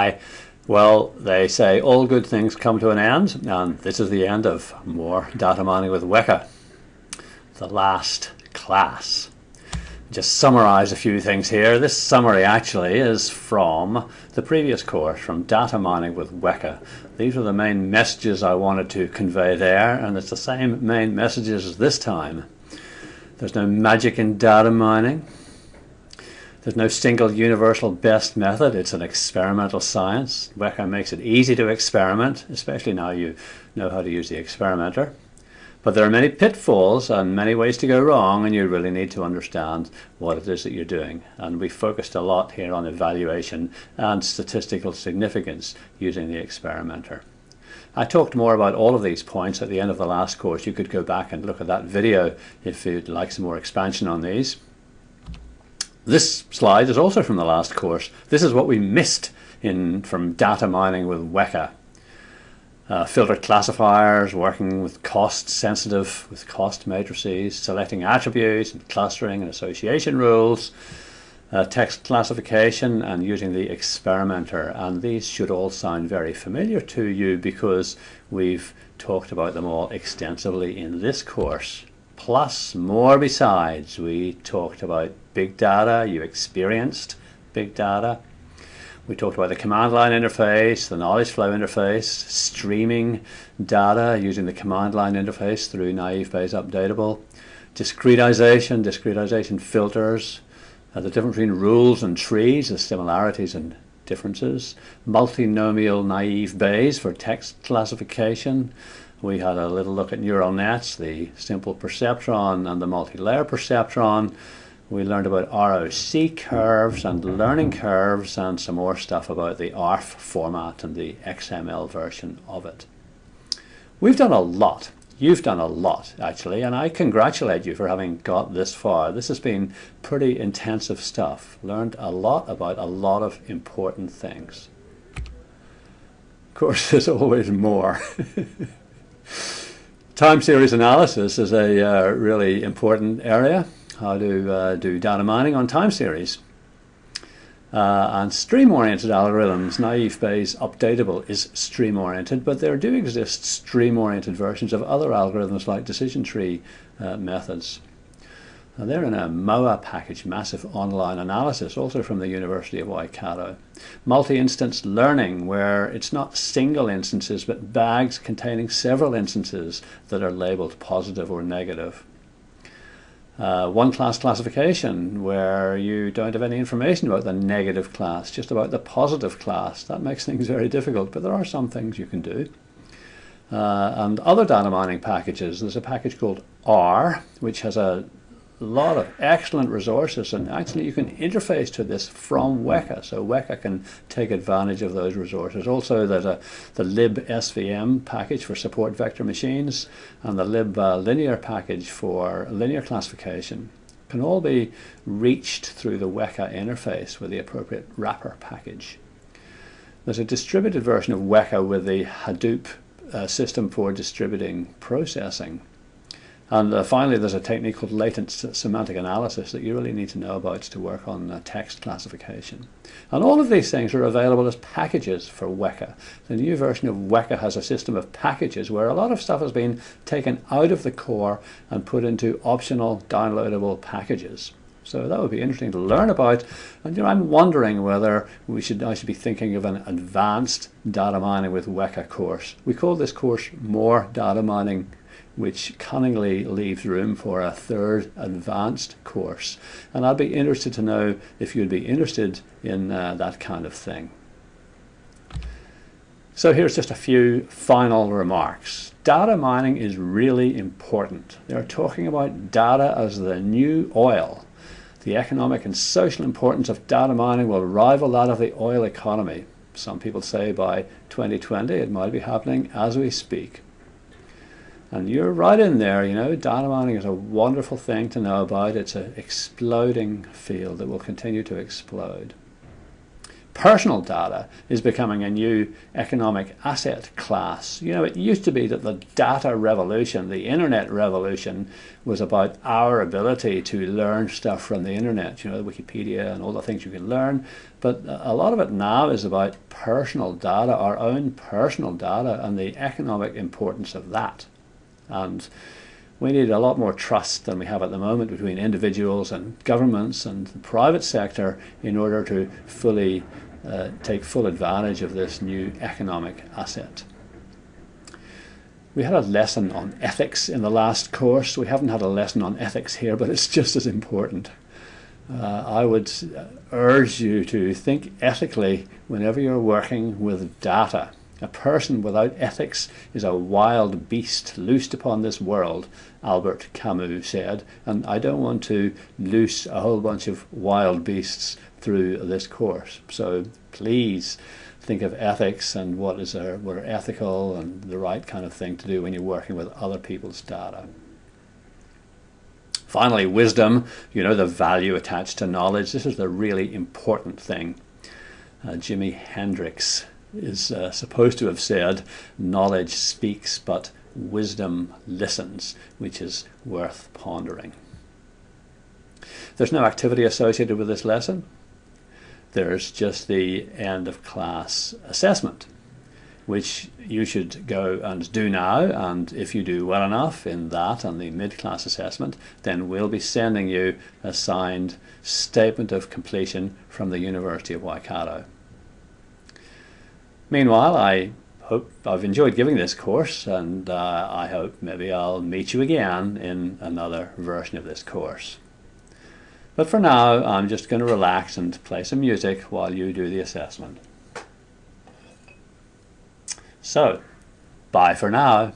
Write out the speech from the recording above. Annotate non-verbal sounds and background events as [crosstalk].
Why? Well, they say all good things come to an end, and this is the end of more data mining with Weka, the last class. Just summarize a few things here. This summary actually is from the previous course, from data mining with Weka. These are the main messages I wanted to convey there, and it's the same main messages as this time. There's no magic in data mining. There's no single universal best method. It's an experimental science. Weka makes it easy to experiment, especially now you know how to use the experimenter. But there are many pitfalls and many ways to go wrong, and you really need to understand what it is that you're doing. And we focused a lot here on evaluation and statistical significance using the experimenter. I talked more about all of these points at the end of the last course. You could go back and look at that video if you'd like some more expansion on these. This slide is also from the last course. This is what we missed in from data mining with Weka. Uh, classifiers, working with cost sensitive, with cost matrices, selecting attributes and clustering and association rules, uh, text classification and using the experimenter. And these should all sound very familiar to you because we've talked about them all extensively in this course plus more besides. We talked about big data, you experienced big data. We talked about the command line interface, the knowledge flow interface, streaming data using the command line interface through naive Bayes updatable, discretization, discretization filters, uh, the difference between rules and trees, the similarities and differences, multinomial naive Bayes for text classification, we had a little look at neural nets, the simple perceptron and the multi-layer perceptron. We learned about ROC curves and learning curves and some more stuff about the ARFF format and the XML version of it. We've done a lot. You've done a lot, actually, and I congratulate you for having got this far. This has been pretty intensive stuff. Learned a lot about a lot of important things. Of course, [laughs] there's always more. [laughs] Time series analysis is a uh, really important area, how to uh, do data mining on time series. Uh, and stream-oriented algorithms, naive Bayes updatable is stream-oriented, but there do exist stream-oriented versions of other algorithms like decision tree uh, methods. Now they're in a MOA package, Massive Online Analysis, also from the University of Waikato. Multi-instance learning, where it's not single instances, but bags containing several instances that are labeled positive or negative. Uh, one class classification, where you don't have any information about the negative class, just about the positive class. That makes [laughs] things very difficult, but there are some things you can do. Uh, and other data mining packages, there's a package called R, which has a a lot of excellent resources and actually you can interface to this from Weka. So Weka can take advantage of those resources. Also there's a the libsvm package for support vector machines and the lib uh, linear package for linear classification can all be reached through the Weka interface with the appropriate wrapper package. There's a distributed version of Weka with the Hadoop uh, system for distributing processing and uh, finally, there's a technique called latent semantic analysis that you really need to know about to work on uh, text classification. And all of these things are available as packages for Weka. The new version of Weka has a system of packages where a lot of stuff has been taken out of the core and put into optional downloadable packages. So that would be interesting to learn about. And you know, I'm wondering whether we should I should be thinking of an advanced data mining with Weka course. We call this course more data mining which cunningly leaves room for a third advanced course. And I'd be interested to know if you'd be interested in uh, that kind of thing. So here's just a few final remarks. Data mining is really important. They're talking about data as the new oil. The economic and social importance of data mining will rival that of the oil economy. Some people say by 2020 it might be happening as we speak. And you're right in there, you know, data mining is a wonderful thing to know about. It's an exploding field that will continue to explode. personal data is becoming a new economic asset class. You know, it used to be that the data revolution, the internet revolution, was about our ability to learn stuff from the internet, you know, Wikipedia and all the things you can learn. But a lot of it now is about personal data, our own personal data, and the economic importance of that. And we need a lot more trust than we have at the moment between individuals and governments and the private sector in order to fully uh, take full advantage of this new economic asset. We had a lesson on ethics in the last course. We haven't had a lesson on ethics here, but it's just as important. Uh, I would urge you to think ethically whenever you're working with data. A person without ethics is a wild beast loosed upon this world, Albert Camus said, and I don't want to loose a whole bunch of wild beasts through this course. So please think of ethics and what is what are ethical and the right kind of thing to do when you're working with other people's data. Finally, wisdom, you know, the value attached to knowledge. This is the really important thing. Uh, Jimi Hendrix is uh, supposed to have said, knowledge speaks, but wisdom listens, which is worth pondering. There's no activity associated with this lesson there's just the end of class assessment, which you should go and do now. And if you do well enough in that and the mid-class assessment, then we'll be sending you a signed statement of completion from the University of Waikato. Meanwhile, I hope I've enjoyed giving this course and uh, I hope maybe I'll meet you again in another version of this course. But for now, I'm just going to relax and play some music while you do the assessment. So, bye for now.